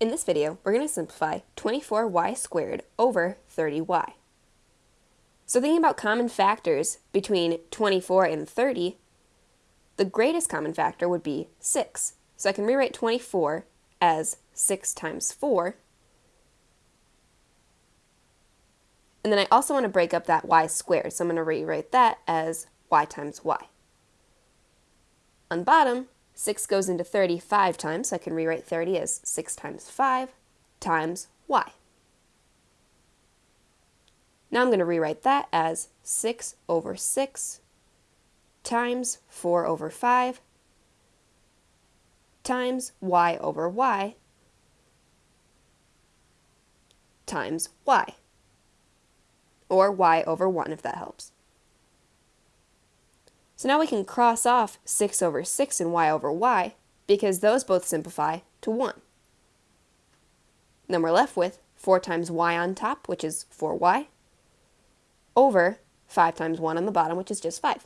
In this video, we're going to simplify 24y squared over 30y. So thinking about common factors between 24 and 30, the greatest common factor would be 6. So I can rewrite 24 as 6 times 4. And then I also want to break up that y squared, so I'm going to rewrite that as y times y. On bottom, 6 goes into 30 five times, so I can rewrite 30 as 6 times 5 times y. Now I'm going to rewrite that as 6 over 6 times 4 over 5 times y over y times y, or y over 1 if that helps. So now we can cross off 6 over 6 and y over y because those both simplify to 1. Then we're left with 4 times y on top, which is 4y, over 5 times 1 on the bottom, which is just 5.